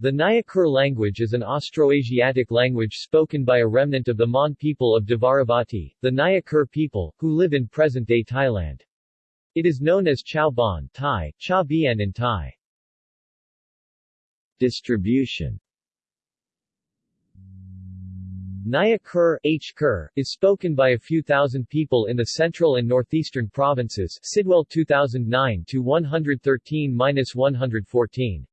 The Nyah Kur language is an Austroasiatic language spoken by a remnant of the Mon people of Dvaravati, the Nyah Kur people, who live in present-day Thailand. It is known as Chao Ban Thai, Cha Bien in Thai. Distribution Nyah Kur, H. Kur, is spoken by a few thousand people in the central and northeastern provinces Sidwell 2009-113-114.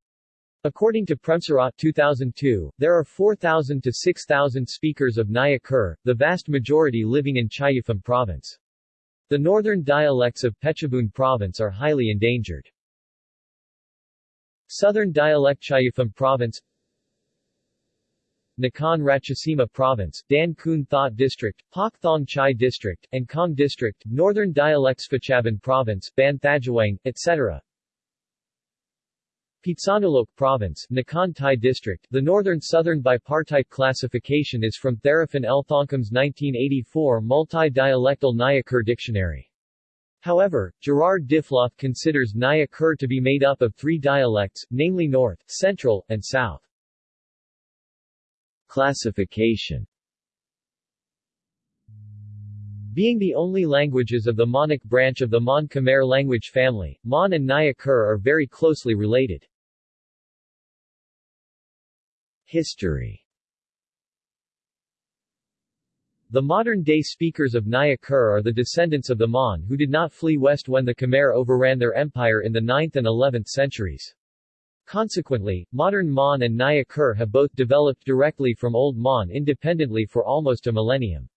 According to Premsrirat 2002, there are 4,000 to 6,000 speakers of Nyah Kur, the vast majority living in Chaiyaphum province. The northern dialects of Phetchabun province are highly endangered. Southern dialect Chaiyaphum province Nakhon Ratchasima Province, Dan Khun Thot District, Pak Thong Chai District, and Khong District, Northern Dialects Phetchabun Province, Ban Thajawang, etc. Phitsanulok Province, Nakhon Thai District. The Northern Southern bipartite classification is from Theraphan L. Thongkum's 1984 multi-dialectal Nyakur dictionary. However, Gerard Diffloth considers Nyakur to be made up of three dialects, namely North, Central, and South. Classification Being the only languages of the Monic branch of the Mon Khmer language family, Mon and Nyah Kur are very closely related. History The modern-day speakers of Nyah Kur are the descendants of the Mon who did not flee west when the Khmer overran their empire in the 9th and 11th centuries. Consequently, modern Mon and Nyah Kur have both developed directly from Old Mon independently for almost a millennium.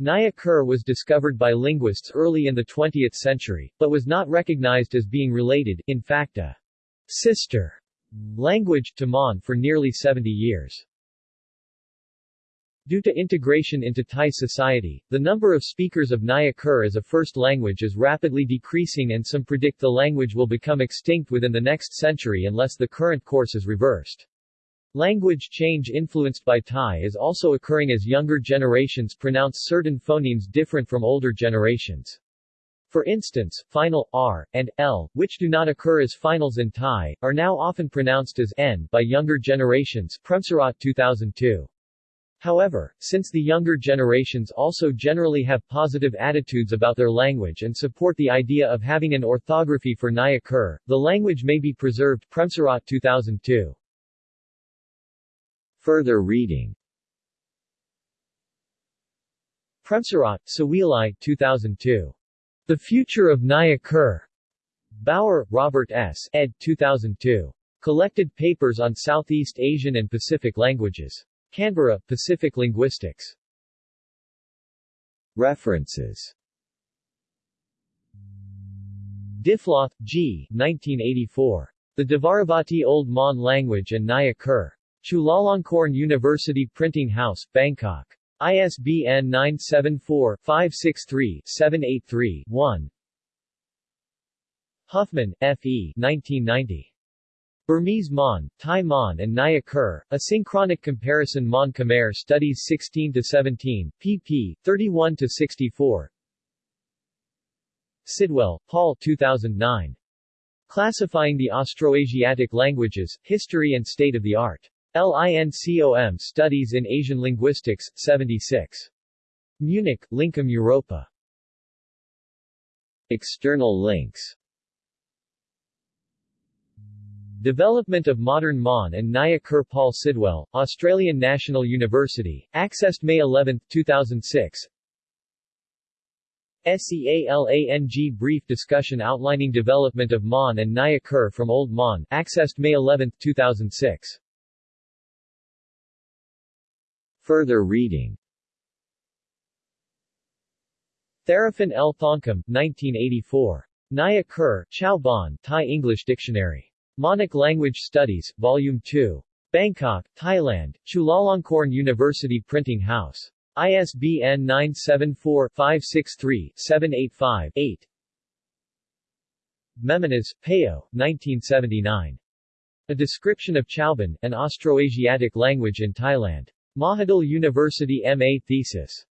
Nyah Kur was discovered by linguists early in the 20th century, but was not recognized as being related, in fact a sister language, to Mon for nearly 70 years. Due to integration into Thai society, the number of speakers of Nyah Kur as a first language is rapidly decreasing and some predict the language will become extinct within the next century unless the current course is reversed. Language change influenced by Thai is also occurring as younger generations pronounce certain phonemes different from older generations. For instance, final r and l, which do not occur as finals in Thai, are now often pronounced as n by younger generations. Premsrirat 2002. However, since the younger generations also generally have positive attitudes about their language and support the idea of having an orthography for Nyah Kur, the language may be preserved Premsrirat 2002. Further reading Premsrirat, Suwilai 2002. The Future of Nyah Kur. Bauer, Robert S. ed. 2002. Collected Papers on Southeast Asian and Pacific Languages. Canberra, Pacific Linguistics. References Diffloth, G. 1984. The Dvaravati Old Mon Language and Nyah Kur. Chulalongkorn University Printing House, Bangkok. ISBN 974-563-783-1. Huffman, F. E. 1990. Burmese Mon, Thai Mon and Nyah Kur, A Synchronic Comparison Mon Khmer Studies 16-17, pp. 31-64 Sidwell, Paul 2009. Classifying the Austroasiatic Languages, History and State of the Art. LINCOM Studies in Asian Linguistics, 76. Munich, Lincom Europa. External links. Development of Modern Mon and Naya Paul Sidwell, Australian National University, accessed May 11, 2006 SEALANG Brief discussion outlining development of Mon and Naya from Old Mon, accessed May 11, 2006 Further reading Theraphan L. Thongkum, 1984. Nyah Kur, Chao Ban, Thai English Dictionary. Monic Language Studies, Volume 2. Bangkok, Thailand, Chulalongkorn University Printing House. ISBN 974-563-785-8 Memenas, Peo, 1979. A Description of Chauban, an Austroasiatic Language in Thailand. Mahidol University MA Thesis.